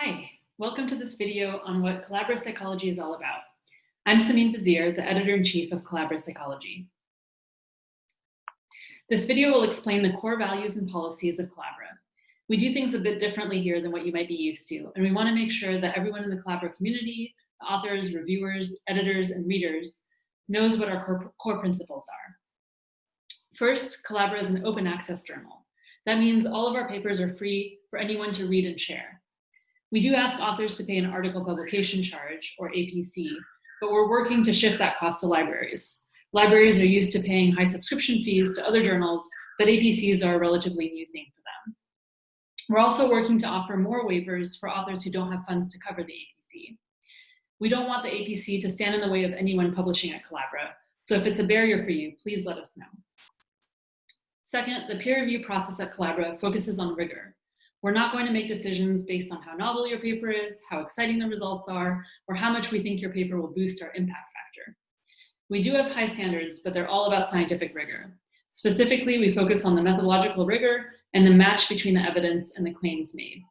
Hi, welcome to this video on what Collabra Psychology is all about. I'm Simine Vazire, the editor-in-chief of Collabra Psychology. This video will explain the core values and policies of Collabra. We do things a bit differently here than what you might be used to, and we want to make sure that everyone in the Collabra community, authors, reviewers, editors, and readers knows what our core, core principles are. First, Collabra is an open access journal. That means all of our papers are free for anyone to read and share. We do ask authors to pay an article publication charge, or APC, but we're working to shift that cost to libraries. Libraries are used to paying high subscription fees to other journals, but APCs are a relatively new thing for them. We're also working to offer more waivers for authors who don't have funds to cover the APC. We don't want the APC to stand in the way of anyone publishing at Collabra, so if it's a barrier for you, please let us know. Second, the peer review process at Collabra focuses on rigor. We're not going to make decisions based on how novel your paper is, how exciting the results are, or how much we think your paper will boost our impact factor. We do have high standards, but they're all about scientific rigor. Specifically, we focus on the methodological rigor and the match between the evidence and the claims made.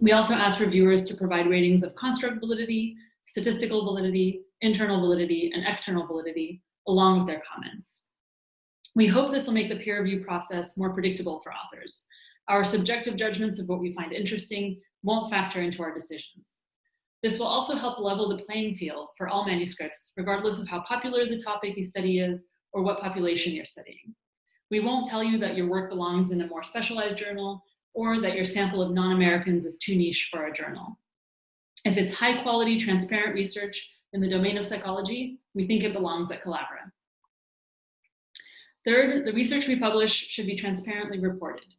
We also ask reviewers to provide ratings of construct validity, statistical validity, internal validity, and external validity, along with their comments. We hope this will make the peer review process more predictable for authors, our subjective judgments of what we find interesting won't factor into our decisions. This will also help level the playing field for all manuscripts, regardless of how popular the topic you study is or what population you're studying. We won't tell you that your work belongs in a more specialized journal or that your sample of non-Americans is too niche for a journal. If it's high quality, transparent research in the domain of psychology, we think it belongs at Collabra. Third, the research we publish should be transparently reported.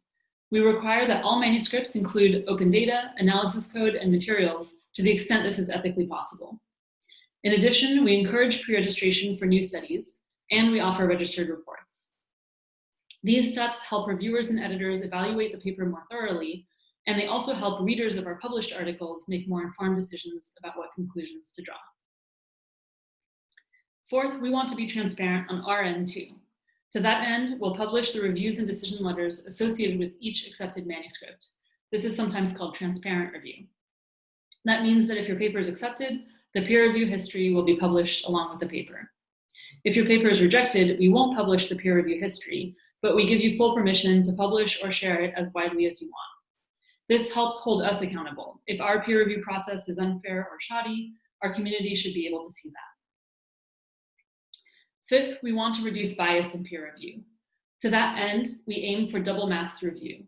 We require that all manuscripts include open data, analysis code, and materials to the extent this is ethically possible. In addition, we encourage pre-registration for new studies, and we offer registered reports. These steps help reviewers and editors evaluate the paper more thoroughly, and they also help readers of our published articles make more informed decisions about what conclusions to draw. Fourth, we want to be transparent on our end too. To that end, we'll publish the reviews and decision letters associated with each accepted manuscript. This is sometimes called transparent review. That means that if your paper is accepted, the peer review history will be published along with the paper. If your paper is rejected, we won't publish the peer review history, but we give you full permission to publish or share it as widely as you want. This helps hold us accountable. If our peer review process is unfair or shoddy, our community should be able to see that. Fifth, we want to reduce bias in peer review. To that end, we aim for double masked review.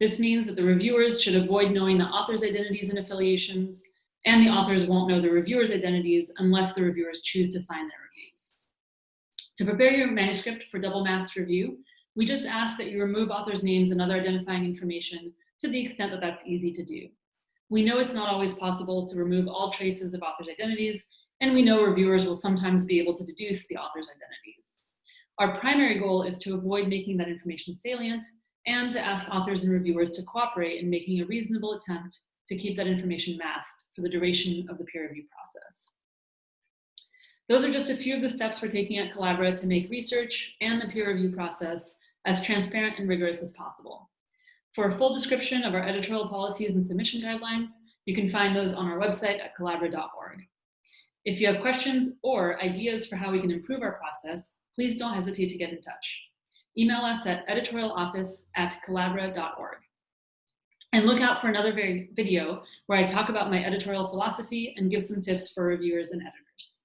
This means that the reviewers should avoid knowing the author's identities and affiliations, and the authors won't know the reviewers' identities unless the reviewers choose to sign their reviews. To prepare your manuscript for double masked review, we just ask that you remove authors' names and other identifying information to the extent that that's easy to do. We know it's not always possible to remove all traces of authors' identities, and we know reviewers will sometimes be able to deduce the author's identities. Our primary goal is to avoid making that information salient and to ask authors and reviewers to cooperate in making a reasonable attempt to keep that information masked for the duration of the peer review process. Those are just a few of the steps we're taking at Collabra to make research and the peer review process as transparent and rigorous as possible. For a full description of our editorial policies and submission guidelines, you can find those on our website at collabra.org. If you have questions or ideas for how we can improve our process, please don't hesitate to get in touch. Email us at editorialoffice at collabra.org. And look out for another video where I talk about my editorial philosophy and give some tips for reviewers and editors.